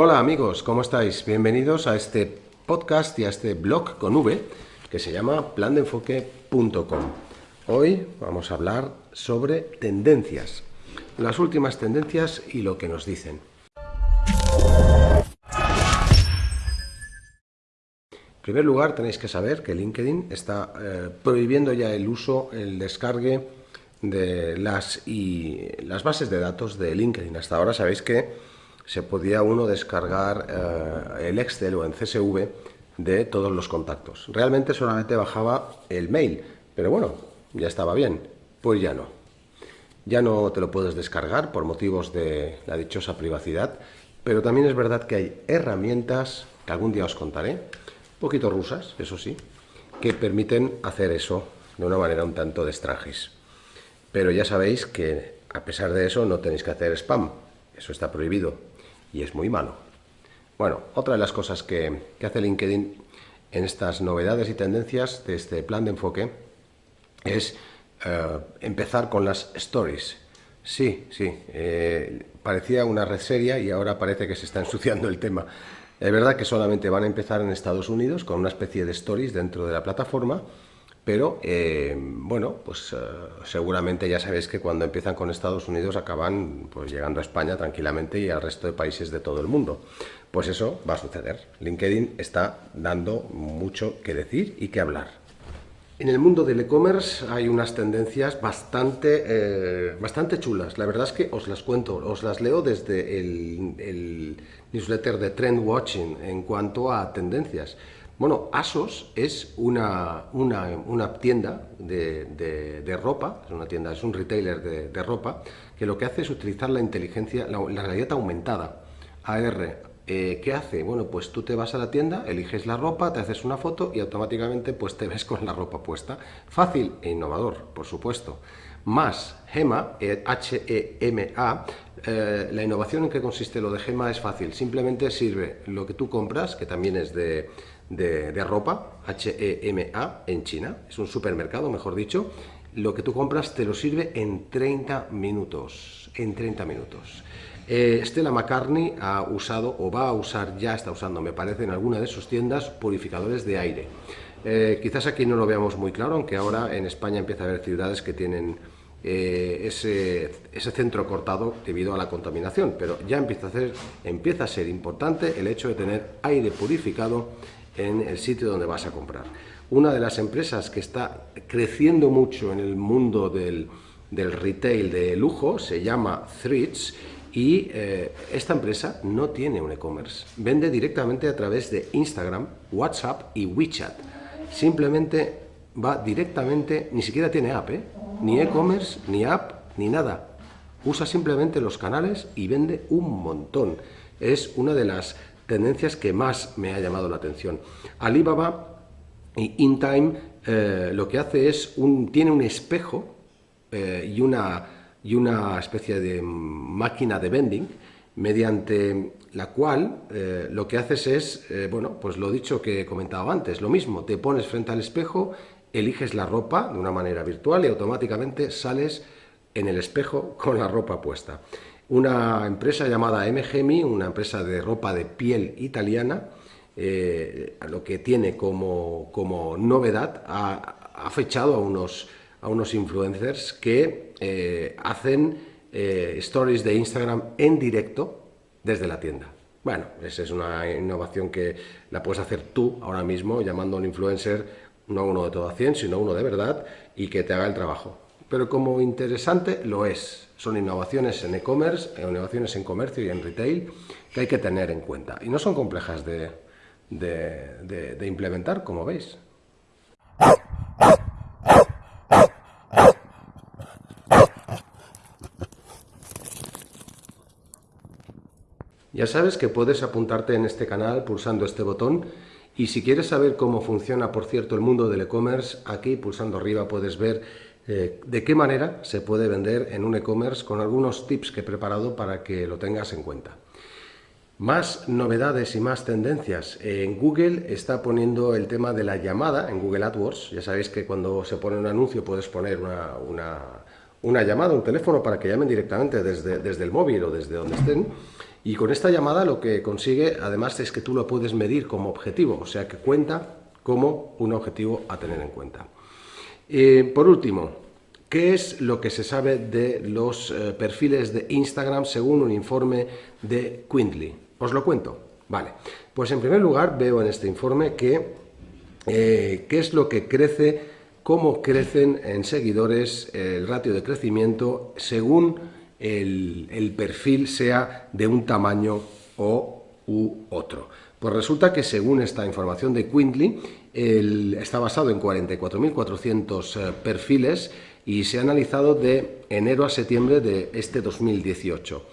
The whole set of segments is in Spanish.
Hola amigos, ¿cómo estáis? Bienvenidos a este podcast y a este blog con V que se llama plandeenfoque.com. Hoy vamos a hablar sobre tendencias, las últimas tendencias y lo que nos dicen. En primer lugar, tenéis que saber que LinkedIn está eh, prohibiendo ya el uso, el descargue de las, y las bases de datos de LinkedIn. Hasta ahora sabéis que se podía uno descargar eh, el Excel o en CSV de todos los contactos. Realmente solamente bajaba el mail, pero bueno, ya estaba bien. Pues ya no. Ya no te lo puedes descargar por motivos de la dichosa privacidad, pero también es verdad que hay herramientas, que algún día os contaré, un poquito rusas, eso sí, que permiten hacer eso de una manera un tanto de extranjis. Pero ya sabéis que a pesar de eso no tenéis que hacer spam, eso está prohibido y es muy malo. Bueno, otra de las cosas que, hace LinkedIn en estas novedades y tendencias de este plan de enfoque es eh, empezar con las stories. Sí, sí, eh, parecía una red seria y ahora parece que se está ensuciando el tema. Es verdad que solamente van a empezar en Estados Unidos con una especie de stories dentro de la plataforma, pero eh, bueno, pues seguramente ya sabéis que cuando empiezan con Estados Unidos acaban pues llegando a España tranquilamente y al resto de países de todo el mundo. Pues eso va a suceder. LinkedIn está dando mucho que decir y que hablar. En el mundo del e-commerce hay unas tendencias bastante, eh, bastante chulas. La verdad es que os las cuento, os las leo desde el, newsletter de Trend Watching en cuanto a tendencias. Bueno, ASOS es una, una, tienda de, ropa, es una tienda, es un retailer de, ropa, que lo que hace es utilizar la inteligencia, la, realidad aumentada, AR, eh, ¿Qué hace? Bueno, pues tú te vas a la tienda, eliges la ropa, te haces una foto y automáticamente pues te ves con la ropa puesta. Fácil e innovador, por supuesto. Más GEMA, H-E-M-A, eh, la innovación en que consiste lo de GEMA es fácil. Simplemente sirve lo que tú compras, que también es de, de ropa, H-E-M-A, en China. Es un supermercado, mejor dicho. Lo que tú compras te lo sirve en 30 minutos. En 30 minutos. Eh, Stella McCartney ha usado, o va a usar, ya está usando, me parece, en alguna de sus tiendas, purificadores de aire. Eh, quizás aquí no lo veamos muy claro, aunque ahora en España empieza a haber ciudades que tienen eh, ese, centro cortado debido a la contaminación, pero ya empieza a, empieza a ser importante el hecho de tener aire purificado en el sitio donde vas a comprar. Una de las empresas que está creciendo mucho en el mundo del, del retail de lujo se llama Threads y eh, esta empresa no tiene un e-commerce, vende directamente a través de Instagram, WhatsApp y WeChat. Simplemente va directamente, ni siquiera tiene app, ¿eh? ni e-commerce, ni app, ni nada. Usa simplemente los canales y vende un montón. Es una de las tendencias que más me ha llamado la atención. Alibaba y InTime eh, lo que hace es, un, tiene un espejo y una y una especie de máquina de vending mediante la cual eh, lo que haces es, eh, bueno, pues lo dicho que he comentado antes, lo mismo, te pones frente al espejo, eliges la ropa de una manera virtual y automáticamente sales en el espejo con la ropa puesta. Una empresa llamada MGMI, una empresa de ropa de piel italiana, eh, lo que tiene como, como novedad, ha, ha fechado a unos a unos influencers que eh, hacen eh, stories de Instagram en directo desde la tienda. Bueno, esa es una innovación que la puedes hacer tú ahora mismo llamando a un influencer, no uno de todo a 100, sino uno de verdad y que te haga el trabajo. Pero como interesante lo es. Son innovaciones en e-commerce, innovaciones en comercio y en retail que hay que tener en cuenta. Y no son complejas de, de implementar, como veis. Ya sabes que puedes apuntarte en este canal pulsando este botón y si quieres saber cómo funciona, por cierto, el mundo del e-commerce, aquí pulsando arriba puedes ver eh, de qué manera se puede vender en un e-commerce con algunos tips que he preparado para que lo tengas en cuenta. Más novedades y más tendencias. En Google está poniendo el tema de la llamada en Google AdWords. Ya sabéis que cuando se pone un anuncio puedes poner una, llamada, un teléfono para que llamen directamente desde, desde el móvil o desde donde estén. Y con esta llamada lo que consigue, además, es que tú lo puedes medir como objetivo, o sea que cuenta como un objetivo a tener en cuenta. Eh, por último, ¿qué es lo que se sabe de los eh, perfiles de Instagram según un informe de Quindly? Os lo cuento. Vale, pues en primer lugar veo en este informe que eh, qué es lo que crece, cómo crecen en seguidores el ratio de crecimiento según el, perfil sea de un tamaño o u otro. Pues resulta que según esta información de Está basado en 44.400 eh, perfiles y se ha analizado de enero a septiembre de este 2018.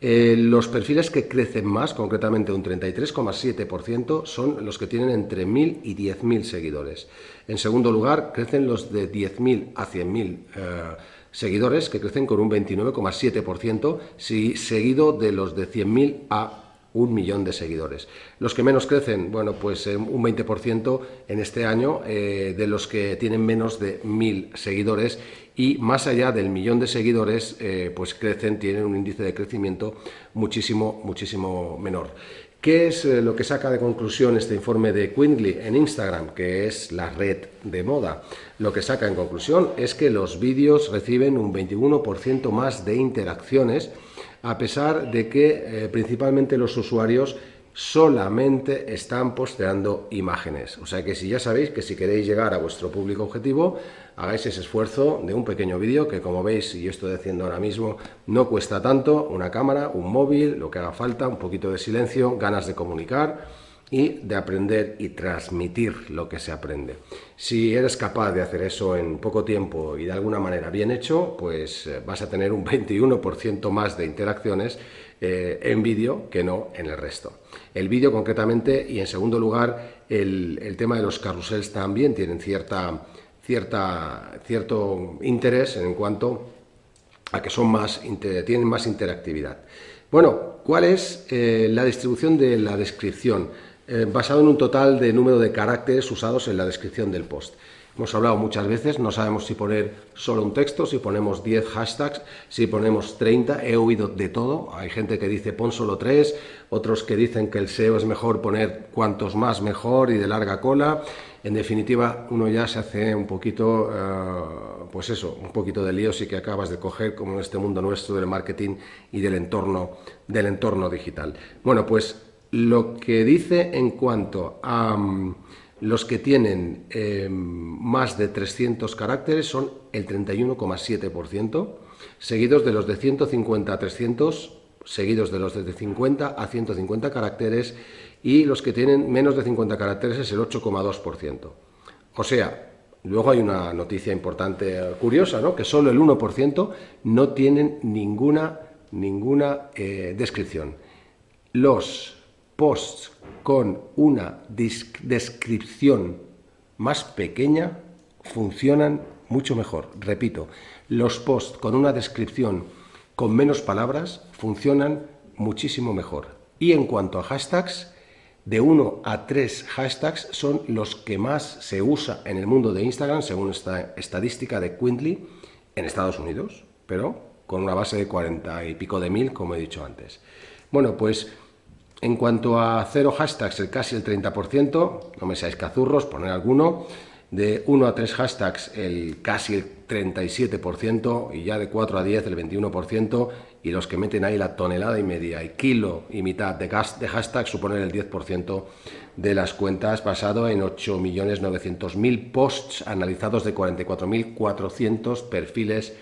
Eh, los perfiles que crecen más, concretamente un 33,7%, son los que tienen entre 1.000 y 10.000 seguidores. En segundo lugar, crecen los de 10.000 a 100.000 eh, seguidores, que crecen con un 29,7%, seguido de los de 100.000 a un millón de seguidores. Los que menos crecen, bueno, pues eh, un 20% en este año eh, de los que tienen menos de mil seguidores y más allá del millón de seguidores, eh, pues crecen, tienen un índice de crecimiento muchísimo, muchísimo menor. ¿Qué es lo que saca de conclusión este informe de Quindly en Instagram, que es la red de moda? Lo que saca en conclusión es que los vídeos reciben un 21% más de interacciones a pesar de que eh, principalmente los usuarios solamente están posteando imágenes. O sea que si ya sabéis que si queréis llegar a vuestro público objetivo, hagáis ese esfuerzo de un pequeño vídeo que como veis, y yo estoy haciendo ahora mismo, no cuesta tanto, una cámara, un móvil, lo que haga falta, un poquito de silencio, ganas de comunicar, y de aprender y transmitir lo que se aprende. Si eres capaz de hacer eso en poco tiempo y de alguna manera bien hecho, pues eh, vas a tener un 21% más de interacciones eh, en vídeo que no en el resto. El vídeo concretamente y en segundo lugar el, tema de los carruseles también tienen cierta, cierta, cierto interés en cuanto a que son más, tienen más interactividad. Bueno, ¿cuál es eh, la distribución de la descripción? Eh, basado en un total de número de caracteres usados en la descripción del post. Hemos hablado muchas veces, no sabemos si poner solo un texto, si ponemos 10 hashtags, si ponemos 30, he oído de todo, hay gente que dice pon solo 3, otros que dicen que el SEO es mejor poner cuantos más mejor y de larga cola, en definitiva uno ya se hace un poquito, eh, pues eso, un poquito de lío si que acabas de coger como en este mundo nuestro del marketing y del entorno, del entorno digital. Bueno, pues lo que dice en cuanto a mm, los que tienen em, más de 300 caracteres son el 31,7%, seguidos de los de 150 a 300, seguidos de los de 50 a 150 caracteres y los que tienen menos de 50 caracteres es el 8,2%. O sea, luego hay una noticia importante, eh, curiosa, ¿no? que solo el 1% no tienen ninguna, ninguna eh, descripción. Los posts con una descripción más pequeña funcionan mucho mejor. Repito, los posts con una descripción con menos palabras funcionan muchísimo mejor. Y en cuanto a hashtags, de 1 a 3 hashtags son los que más se usa en el mundo de Instagram, según esta estadística de Quindly, en Estados Unidos, pero con una base de 40 y pico de mil, como he dicho antes. Bueno, pues en cuanto a cero hashtags, el casi el 30%, no me seáis cazurros, poner alguno. De 1 a 3 hashtags, el casi el 37%, y ya de 4 a 10, el 21%, y los que meten ahí la tonelada y media y kilo y mitad de, de hashtags suponen el 10% de las cuentas, basado en 8.900.000 posts analizados de 44.400 perfiles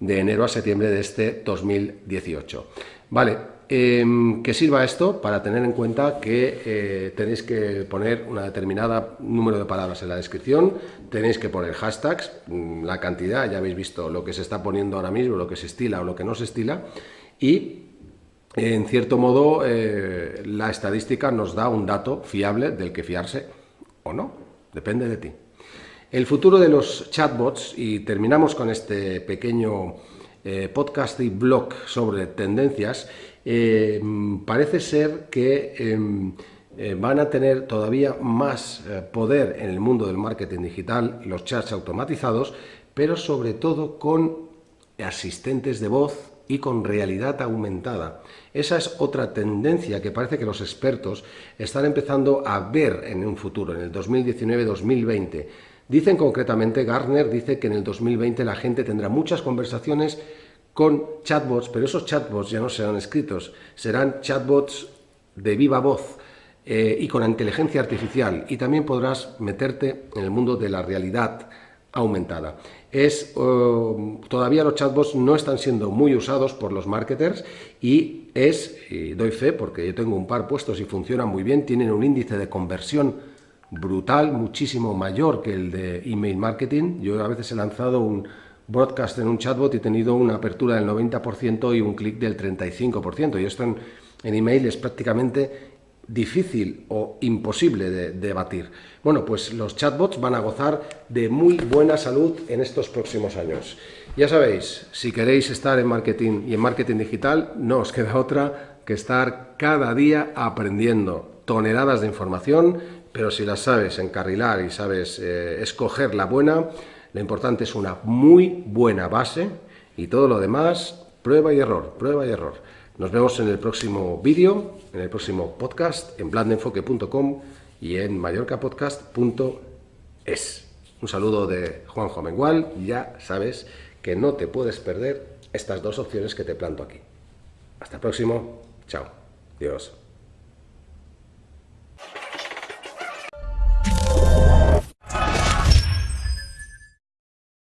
de enero a septiembre de este 2018. Vale, eh, que sirva esto para tener en cuenta que eh, tenéis que poner una determinada número de palabras en la descripción, tenéis que poner hashtags, mm, la cantidad, ya habéis visto lo que se está poniendo ahora mismo, lo que se estila o lo que no se estila, y en cierto modo eh, la estadística nos da un dato fiable del que fiarse o no, depende de ti. El futuro de los chatbots, y terminamos con este pequeño eh, podcast y blog sobre tendencias, eh, parece ser que em, eh, van a tener todavía más poder en el mundo del marketing digital, los chats automatizados, pero sobre todo con asistentes de voz y con realidad aumentada. Esa es otra tendencia que parece que los expertos están empezando a ver en un futuro, en el 2019-2020. Dicen concretamente, Gartner dice que en el 2020 la gente tendrá muchas conversaciones con chatbots, pero esos chatbots ya no serán escritos, serán chatbots de viva voz eh, y con inteligencia artificial. Y también podrás meterte en el mundo de la realidad aumentada. Es, oh, todavía los chatbots no están siendo muy usados por los marketers y es, y doy fe porque yo tengo un par puestos y funcionan muy bien, tienen un índice de conversión brutal, muchísimo mayor que el de email marketing. Yo a veces he lanzado un broadcast en un chatbot y he tenido una apertura del 90% y un clic del 35%. Y esto en, email es prácticamente difícil o imposible de, debatir. Bueno, pues los chatbots van a gozar de muy buena salud en estos próximos años. Ya sabéis, si queréis estar en marketing y en marketing digital, no os queda otra que estar cada día aprendiendo toneladas de información, pero si las sabes encarrilar y sabes eh, escoger la buena, lo importante es una muy buena base y todo lo demás, prueba y error, prueba y error. Nos vemos en el próximo vídeo, en el próximo podcast, en blandenfoque.com y en mallorcapodcast.es. Un saludo de Juanjo Mengual. Ya sabes que no te puedes perder estas dos opciones que te planto aquí. Hasta el próximo. Chao. Dios.